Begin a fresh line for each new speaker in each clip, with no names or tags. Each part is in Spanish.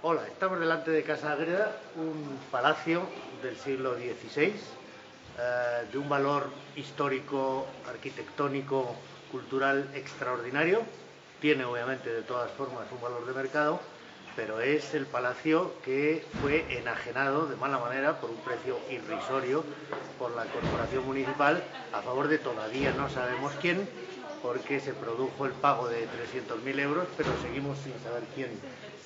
Hola, estamos delante de Casa Agreda, un palacio del siglo XVI, eh, de un valor histórico, arquitectónico, cultural extraordinario. Tiene obviamente de todas formas un valor de mercado, pero es el palacio que fue enajenado de mala manera por un precio irrisorio por la corporación municipal a favor de todavía no sabemos quién, porque se produjo el pago de 300.000 euros, pero seguimos sin saber quién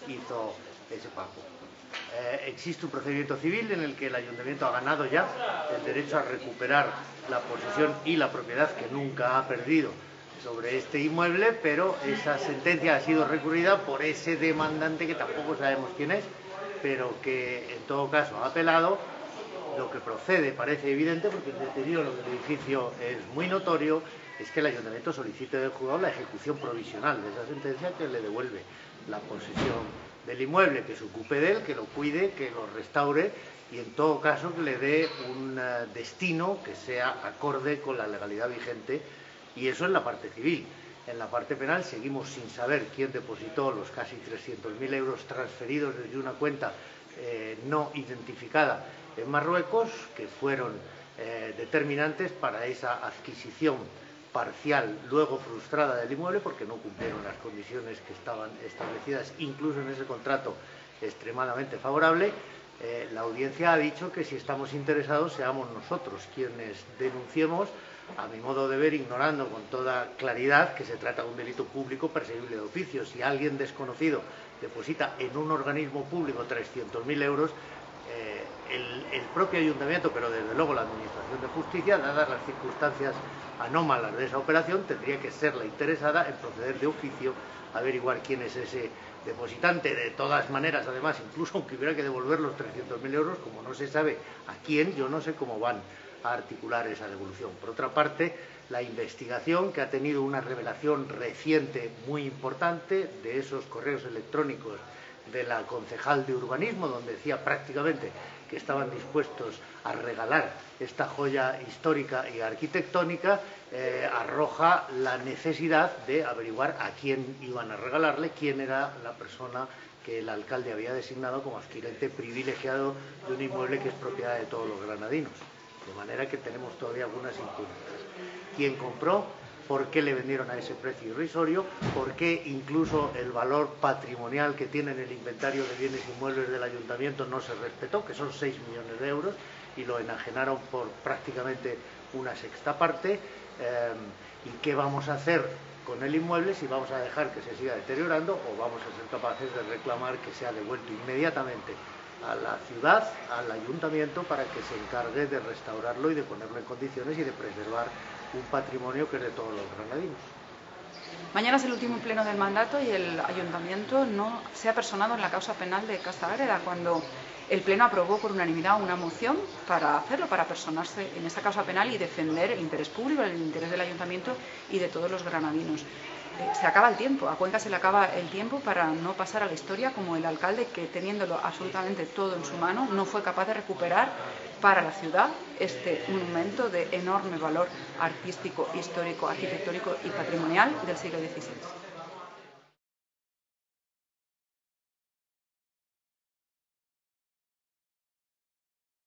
hizo ese pago. Eh, existe un procedimiento civil en el que el ayuntamiento ha ganado ya el derecho a recuperar la posesión y la propiedad que nunca ha perdido sobre este inmueble, pero esa sentencia ha sido recurrida por ese demandante que tampoco sabemos quién es, pero que en todo caso ha apelado. Lo que procede parece evidente porque el deterioro del edificio es muy notorio, es que el ayuntamiento solicite del juzgado la ejecución provisional de esa sentencia que le devuelve la posesión del inmueble, que se ocupe de él, que lo cuide, que lo restaure y en todo caso que le dé un eh, destino que sea acorde con la legalidad vigente y eso en la parte civil. En la parte penal seguimos sin saber quién depositó los casi 300.000 euros transferidos desde una cuenta eh, no identificada en Marruecos, que fueron eh, determinantes para esa adquisición parcial, luego frustrada del inmueble porque no cumplieron las condiciones que estaban establecidas, incluso en ese contrato extremadamente favorable. Eh, la audiencia ha dicho que si estamos interesados seamos nosotros quienes denunciemos, a mi modo de ver, ignorando con toda claridad que se trata de un delito público perseguible de oficio. Si alguien desconocido deposita en un organismo público 300.000 euros, el, propio ayuntamiento, pero desde luego la Administración de Justicia, dadas las circunstancias anómalas de esa operación, tendría que ser la interesada en proceder de oficio a averiguar quién es ese depositante. De todas maneras, además, incluso aunque hubiera que devolver los 300.000 euros, como no se sabe a quién, yo no sé cómo van a articular esa devolución. Por otra parte, la investigación, que ha tenido una revelación reciente muy importante de esos correos electrónicos de la concejal de urbanismo, donde decía prácticamente que estaban dispuestos a regalar esta joya histórica y arquitectónica, eh, arroja la necesidad de averiguar a quién iban a regalarle, quién era la persona que el alcalde había designado como adquirente privilegiado de un inmueble que es propiedad de todos los granadinos. De manera que tenemos todavía algunas incógnitas. ¿Quién compró? Por qué le vendieron a ese precio irrisorio, por qué incluso el valor patrimonial que tiene en el inventario de bienes inmuebles del ayuntamiento no se respetó, que son 6 millones de euros, y lo enajenaron por prácticamente una sexta parte. Eh, ¿Y qué vamos a hacer con el inmueble si vamos a dejar que se siga deteriorando o vamos a ser capaces de reclamar que sea devuelto inmediatamente a la ciudad, al ayuntamiento, para que se encargue de restaurarlo y de ponerlo en condiciones y de preservar un patrimonio que es de todos los granadinos.
Mañana es el último pleno del mandato y el ayuntamiento no se ha personado en la causa penal de Casa Agreda cuando el pleno aprobó por unanimidad una moción para hacerlo, para personarse en esa causa penal y defender el interés público, el interés del ayuntamiento y de todos los granadinos. Eh, se acaba el tiempo, a Cuenca se le acaba el tiempo para no pasar a la historia como el alcalde que teniéndolo absolutamente todo en su mano no fue capaz de recuperar para la ciudad este monumento de enorme valor artístico, histórico, arquitectónico y patrimonial del siglo XVI.